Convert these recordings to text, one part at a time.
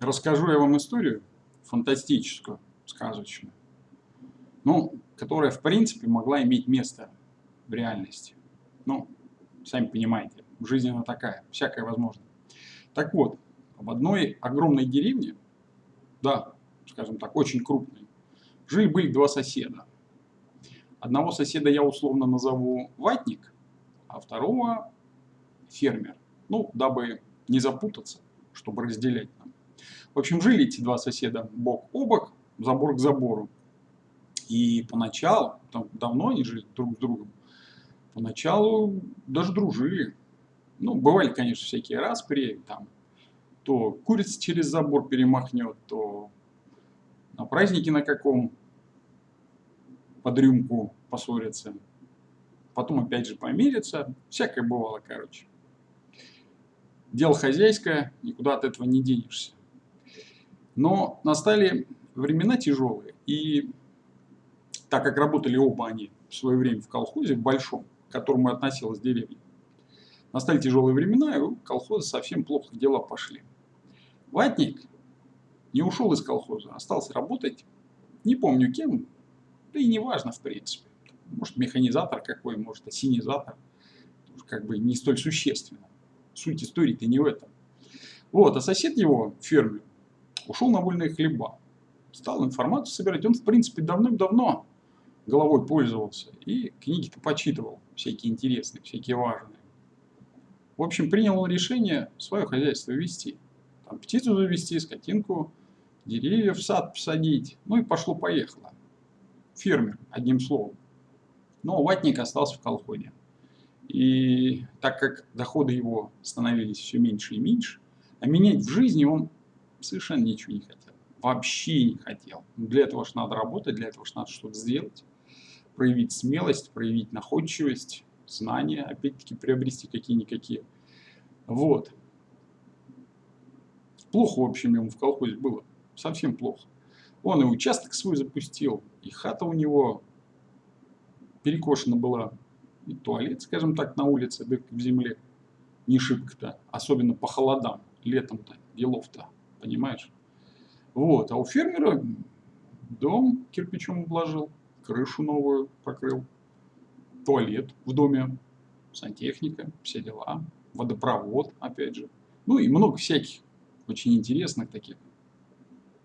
расскажу я вам историю фантастическую, сказочную, ну, которая, в принципе, могла иметь место в реальности. Ну, сами понимаете, жизнь она такая, всякое возможно. Так вот, в одной огромной деревне, да, скажем так, очень крупной, жили-были два соседа. Одного соседа я условно назову ватник, а второго фермер. Ну, дабы не запутаться, чтобы разделять. В общем, жили эти два соседа бок о бок, забор к забору. И поначалу, там давно они жили друг с другом, поначалу даже дружили. Ну, бывали, конечно, всякие распри, там, то курица через забор перемахнет, то на празднике на каком под рюмку поссорятся. Потом опять же помирятся. Всякое бывало, короче. Дело хозяйское, никуда от этого не денешься. Но настали времена тяжелые, и так как работали оба они в свое время в колхозе, в большом, к которому относилась деревня, настали тяжелые времена, и у колхоза совсем плохо дела пошли. Ватник не ушел из колхоза, остался работать, не помню кем, да и не важно в принципе. Может механизатор какой, может осенизатор, как бы не столь существенно. Суть истории-то не в этом. Вот, а сосед его, фермер, ушел на вольные хлеба. Стал информацию собирать. Он, в принципе, давным-давно головой пользовался и книги-то почитывал, всякие интересные, всякие важные. В общем, принял он решение свое хозяйство вести. Там птицу завести, скотинку, деревья в сад посадить. Ну и пошло-поехало. Фермер, одним словом. Но ватник остался в колходе. И так как доходы его становились все меньше и меньше, а менять в жизни он совершенно ничего не хотел. Вообще не хотел. Для этого же надо работать, для этого же надо что-то сделать. Проявить смелость, проявить находчивость, знания, опять-таки приобрести какие-никакие. Вот. Плохо, в общем, ему в колхозе было. Совсем плохо. Он и участок свой запустил, и хата у него перекошена была, и туалет, скажем так, на улице, дырка в земле, не шибко-то, особенно по холодам, летом-то, делов-то, понимаешь? Вот, а у фермера дом кирпичом обложил, крышу новую покрыл, туалет в доме, сантехника, все дела, водопровод, опять же. Ну и много всяких очень интересных таких,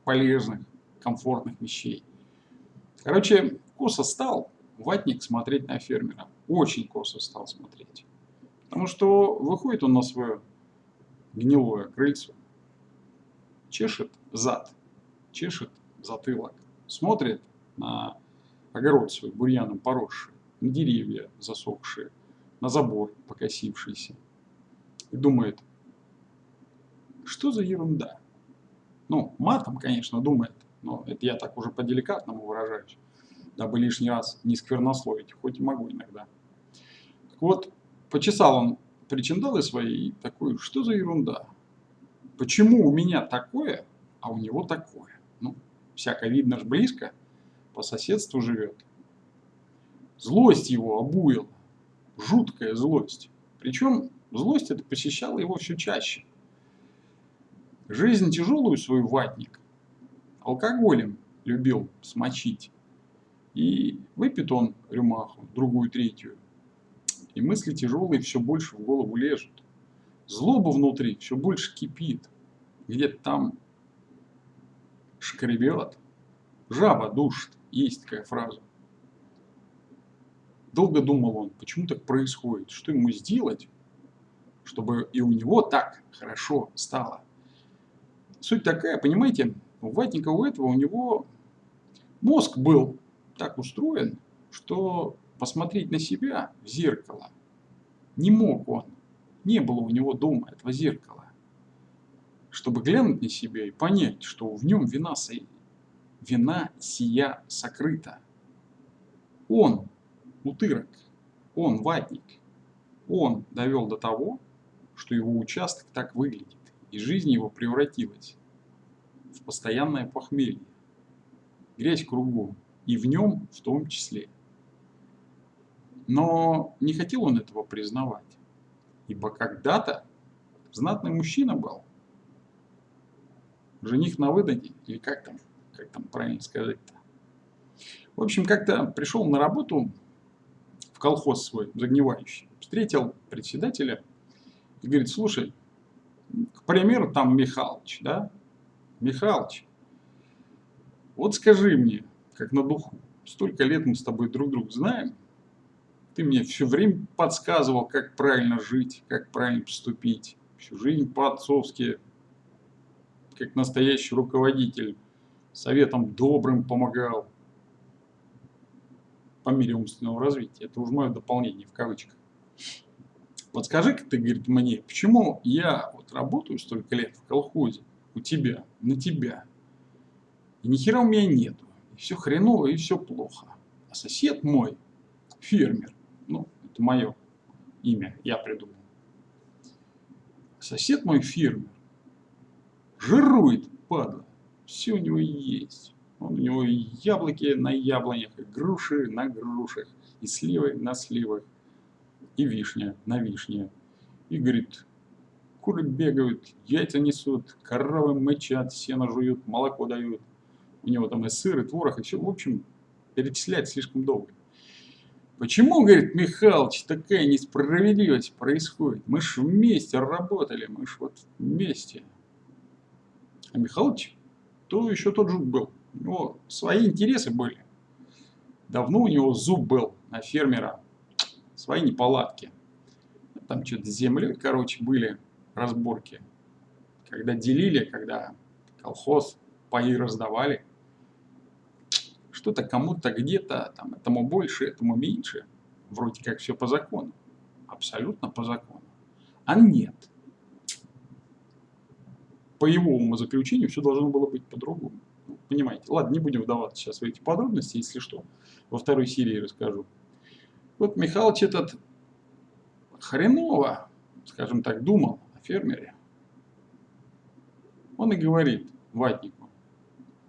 полезных, комфортных вещей. Короче, косо стал ватник смотреть на фермера. Очень косо стал смотреть. Потому что выходит он на свое гнилое крыльцо, чешет зад, чешет затылок, смотрит на огород свой бурьяном поросший, на деревья засохшие, на забор покосившийся. И думает, что за ерунда? Ну, матом, конечно, думает, но это я так уже по-деликатному выражаюсь, дабы лишний раз не сквернословить, хоть и могу иногда. Так вот, почесал он причиндалы свои и такой, что за ерунда? Почему у меня такое, а у него такое? Ну, всяко видно ж близко, по соседству живет. Злость его обуяла, жуткая злость. Причем злость это посещала его все чаще. Жизнь тяжелую свою ватник алкоголем любил смочить. И выпьет он рюмаху, другую, третью. И мысли тяжелые все больше в голову лежат. Злоба внутри все больше кипит. Где-то там шкребет. Жаба душит. Есть такая фраза. Долго думал он, почему так происходит, что ему сделать, чтобы и у него так хорошо стало. Суть такая, понимаете, у Ватника у этого у него мозг был так устроен, что посмотреть на себя в зеркало не мог он. Не было у него дома этого зеркала. Чтобы глянуть на себя и понять, что в нем вина, вина сия сокрыта. Он утырок, он ватник, он довел до того, что его участок так выглядит, и жизнь его превратилась в постоянное похмелье, грязь кругом, и в нем в том числе. Но не хотел он этого признавать, ибо когда-то знатный мужчина был. Жених на выданье, или как там, как там правильно сказать-то. В общем, как-то пришел на работу в колхоз свой, загнивающий, встретил председателя и говорит, слушай, к примеру, там Михалыч, да, Михалыч, вот скажи мне, как на духу, столько лет мы с тобой друг друга знаем, ты мне все время подсказывал, как правильно жить, как правильно поступить, всю жизнь по-отцовски, как настоящий руководитель, советом добрым помогал по мере умственного развития. Это уже мое дополнение в кавычках. Подскажи-ка ты, говорит, мне, почему я вот работаю столько лет в колхозе у тебя, на тебя, и ни хера у меня нету, и все хреново, и все плохо. А сосед мой, фермер, ну, это мое имя, я придумал. Сосед мой фермер, жирует, падла, все у него есть. Он, у него яблоки на яблонях, и груши на грушах, и сливы на сливах, и вишня на вишне. И говорит, куры бегают, яйца несут, коровы мычат, сено жуют, молоко дают. У него там и сыр, и творог, и все. В общем, перечислять слишком долго. Почему, говорит Михалыч, такая несправедливость происходит? Мы ж вместе работали, мы ж вот вместе. Михалыч, то еще тот жук был. У него свои интересы были. Давно у него зуб был на фермера. Свои неполадки. Там что-то с землей, короче, были разборки. Когда делили, когда колхоз паи раздавали. Что-то кому-то где-то, там, этому больше, этому меньше. Вроде как все по закону. Абсолютно по закону. А нет по его умозаключению все должно было быть по-другому. Ну, понимаете? Ладно, не будем вдаваться сейчас в эти подробности, если что. Во второй серии расскажу. Вот Михалыч этот хреново, скажем так, думал о фермере. Он и говорит ватнику,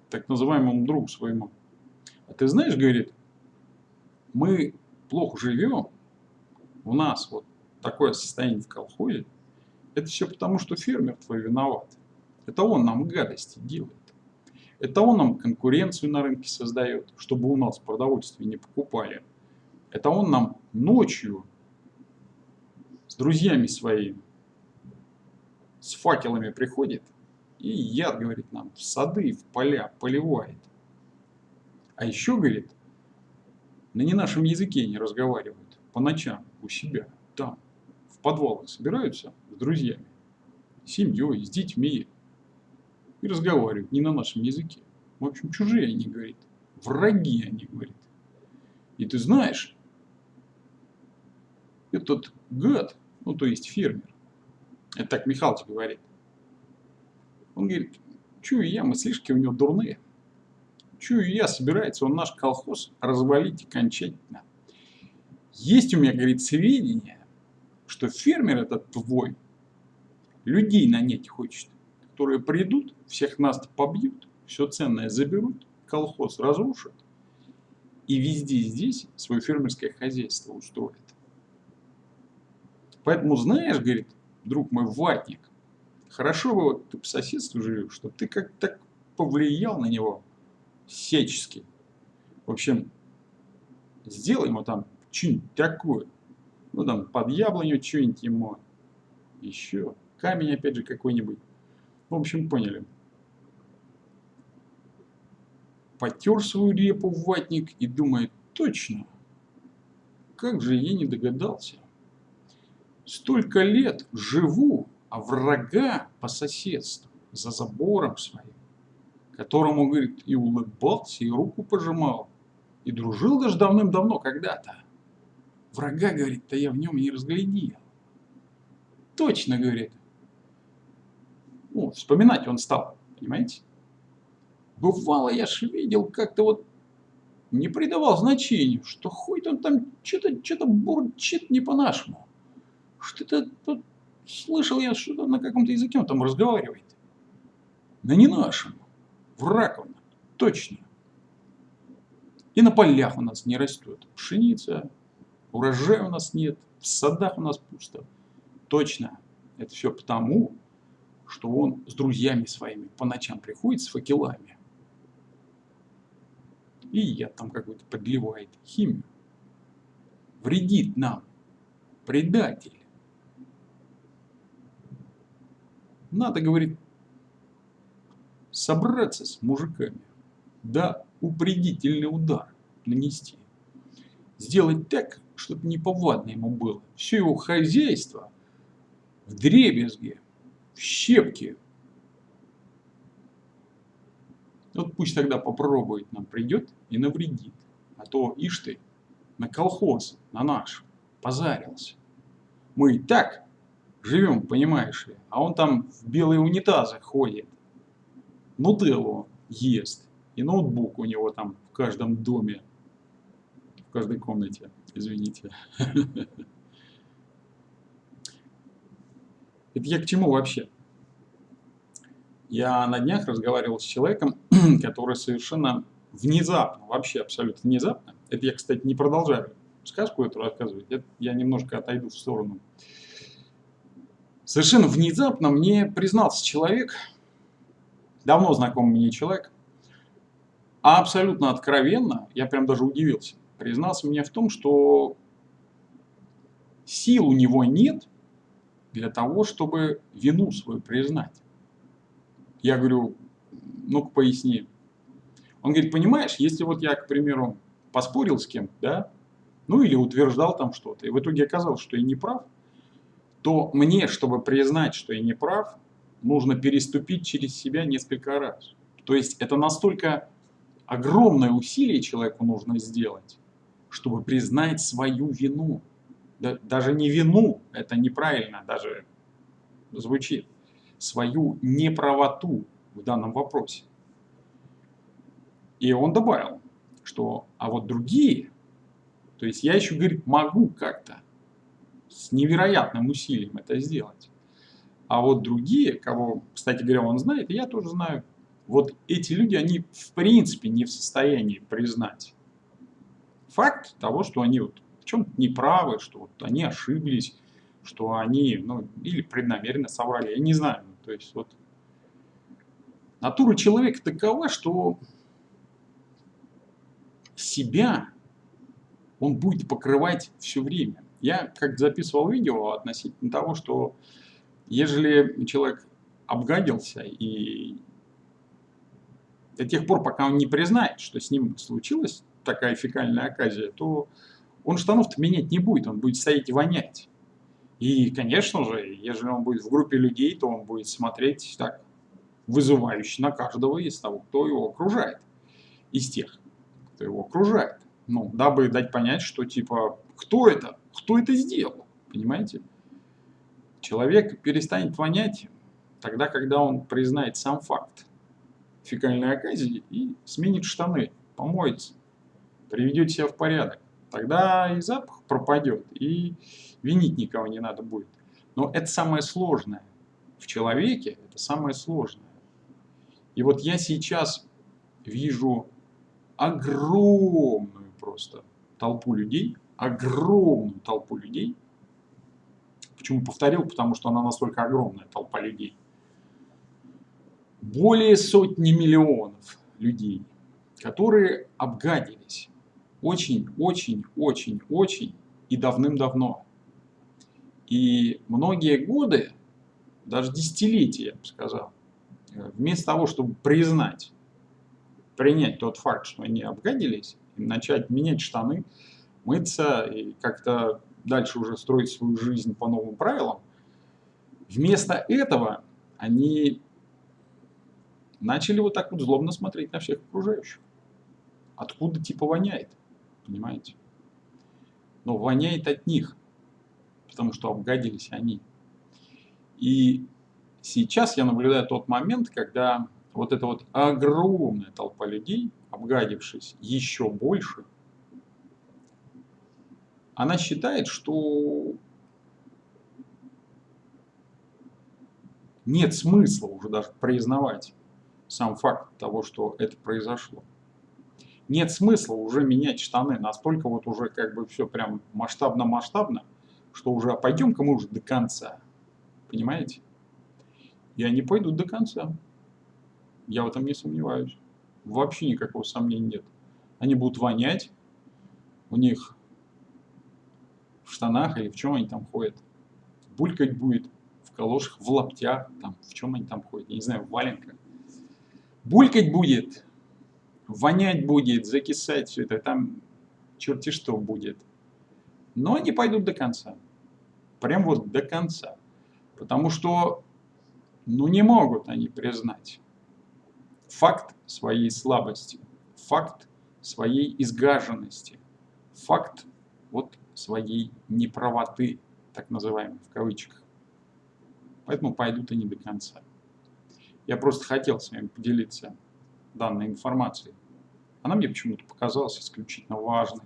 так называемому другу своему, а ты знаешь, говорит, мы плохо живем, у нас вот такое состояние в колхозе, это все потому, что фермер твой виноват. Это он нам гадости делает. Это он нам конкуренцию на рынке создает, чтобы у нас продовольствие не покупали. Это он нам ночью с друзьями своими, с факелами приходит и яд, говорит, нам в сады, в поля поливает. А еще, говорит, на не нашем языке не разговаривают по ночам у себя, там, в подвалах собираются с друзьями, с семьей, с детьми, и разговаривают не на нашем языке. В общем, чужие они, говорит. Враги они, говорит. И ты знаешь, этот гад, ну то есть фермер, это так Михалыч говорит, он говорит, чую я, мыслишки у него дурные. Чую я, собирается он наш колхоз развалить окончательно. Есть у меня, говорит, сведения, что фермер этот твой людей нанять хочет которые придут, всех нас побьют, все ценное заберут, колхоз разрушат и везде здесь свое фермерское хозяйство устроят. Поэтому знаешь, говорит, друг мой ватник, хорошо бы вот ты по соседству живешь, чтобы ты как так повлиял на него всячески. В общем, сделай ему там что-нибудь такое. Ну там под яблоню что-нибудь ему. Еще камень опять же какой-нибудь. В общем, поняли. Потер свою репу в ватник и думает, точно, как же я не догадался. Столько лет живу, а врага по соседству, за забором своим, которому, говорит, и улыбался, и руку пожимал, и дружил даже давным-давно когда-то. Врага, говорит, то я в нем не разглядел. Точно, говорит, ну, вспоминать он стал, понимаете? Бывало, я ж видел, как-то вот не придавал значению, что хоть он там что-то что бурчит не по-нашему. Что-то тут слышал я, что-то на каком-то языке он там разговаривает. Да не нашем. Враг он, точно. И на полях у нас не растет пшеница, урожая у нас нет, в садах у нас пусто. Точно. Это все потому, что он с друзьями своими по ночам приходит с факелами и яд там какой-то подливает, химию. Вредит нам, предатель. Надо, говорит, собраться с мужиками, да упредительный удар нанести. Сделать так, чтобы неповадно ему было. Все его хозяйство в дребезге, в щепки. Вот пусть тогда попробует нам придет и навредит. А то, ишь ты, на колхоз, на наш, позарился. Мы и так живем, понимаешь ли, а он там в белые унитазы ходит. Нутеллу ест. И ноутбук у него там в каждом доме, в каждой комнате, извините. Это я к чему вообще? Я на днях разговаривал с человеком, который совершенно внезапно, вообще абсолютно внезапно, это я, кстати, не продолжаю сказку эту рассказывать, я немножко отойду в сторону. Совершенно внезапно мне признался человек, давно знакомый мне человек, а абсолютно откровенно, я прям даже удивился, признался мне в том, что сил у него нет для того, чтобы вину свою признать. Я говорю, ну-ка поясни. Он говорит, понимаешь, если вот я, к примеру, поспорил с кем-то, да, ну или утверждал там что-то, и в итоге оказалось, что я не прав, то мне, чтобы признать, что я не прав, нужно переступить через себя несколько раз. То есть это настолько огромное усилие человеку нужно сделать, чтобы признать свою вину. Да, даже не вину, это неправильно даже звучит, свою неправоту в данном вопросе. И он добавил, что, а вот другие, то есть я еще, говорит, могу как-то с невероятным усилием это сделать. А вот другие, кого, кстати говоря, он знает, я тоже знаю, вот эти люди, они в принципе не в состоянии признать факт того, что они вот в чем-то неправы, что вот они ошиблись, что они, ну, или преднамеренно соврали, я не знаю. То есть вот натура человека такова, что себя он будет покрывать все время. Я как записывал видео относительно того, что ежели человек обгадился и до тех пор, пока он не признает, что с ним случилась такая фекальная оказия, то он штанов-то менять не будет, он будет стоять и вонять. И, конечно же, если он будет в группе людей, то он будет смотреть так вызывающе на каждого из того, кто его окружает, из тех, кто его окружает. Ну, дабы дать понять, что типа, кто это? Кто это сделал? Понимаете? Человек перестанет вонять тогда, когда он признает сам факт фекальной оказии и сменит штаны, помоется, приведет себя в порядок. Тогда и запах пропадет, и винить никого не надо будет. Но это самое сложное. В человеке это самое сложное. И вот я сейчас вижу огромную просто толпу людей, огромную толпу людей. Почему повторил? Потому что она настолько огромная толпа людей. Более сотни миллионов людей, которые обгадились очень, очень, очень, очень и давным-давно. И многие годы, даже десятилетия, я бы сказал, вместо того, чтобы признать принять тот факт, что они обгадились, и начать менять штаны, мыться и как-то дальше уже строить свою жизнь по новым правилам, вместо этого они начали вот так вот злобно смотреть на всех окружающих. Откуда типа воняет, понимаете? Но воняет от них, потому что обгадились они. И сейчас я наблюдаю тот момент, когда вот эта вот огромная толпа людей, обгадившись еще больше, она считает, что нет смысла уже даже признавать сам факт того, что это произошло. Нет смысла уже менять штаны, настолько вот уже как бы все прям масштабно-масштабно, что уже а пойдем-ка мы уже до конца. Понимаете? И они пойдут до конца. Я в этом не сомневаюсь. Вообще никакого сомнения нет. Они будут вонять, у них в штанах или в чем они там ходят. Булькать будет в калошах, в лаптях, там, в чем они там ходят, я не знаю, в валенках. Булькать будет, вонять будет, закисать все это, там черти что будет. Но они пойдут до конца. Прям вот до конца. Потому что, ну не могут они признать факт своей слабости, факт своей изгаженности, факт вот своей неправоты, так называемой, в кавычках. Поэтому пойдут они до конца. Я просто хотел с вами поделиться данной информацией. Она мне почему-то показалась исключительно важной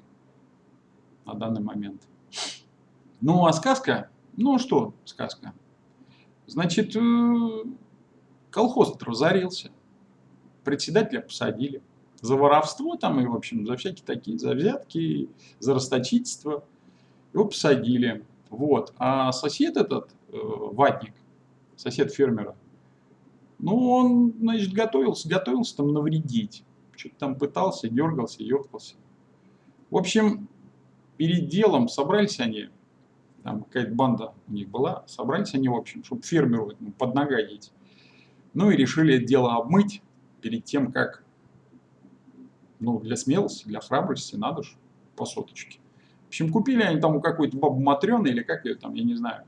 на данный момент. Ну, а сказка? Ну, что сказка? Значит, э, колхоз разорился председателя посадили. За воровство там и, в общем, за всякие такие, за взятки, за расточительство. Его посадили. Вот. А сосед этот, э, ватник, сосед фермера, ну, он, значит, готовился, готовился там навредить. Что-то там пытался, дергался, ехался. В общем, перед делом собрались они, там какая-то банда у них была, собрались они, в общем, чтобы фермеру под ногадить. Ну и решили это дело обмыть перед тем, как, ну, для смелости, для храбрости надо же по соточке. В общем, купили они там у какой-то бабы Матрёны или как ее там, я не знаю.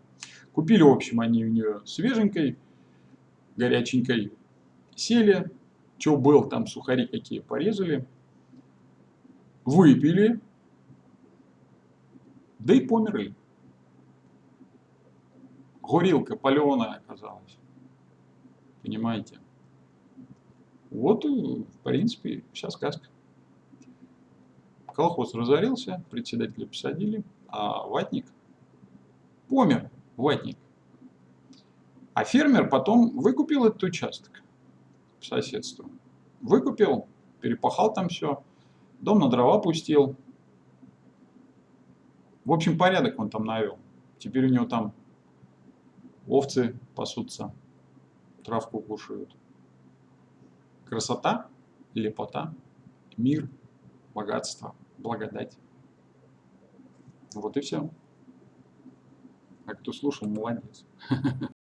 Купили, в общем, они у нее свеженькой, горяченькой, сели, что был, там сухари какие порезали, выпили, да и померли. Горилка паленая оказалась. Понимаете? Вот, э, в принципе, вся сказка. Колхоз разорился, председателя посадили, а ватник помер, ватник. А фермер потом выкупил этот участок по соседству. Выкупил, перепахал там все, дом на дрова пустил. В общем, порядок он там навел. Теперь у него там овцы пасутся, травку кушают красота, лепота, мир, богатство, благодать. Вот и все. А кто слушал, молодец.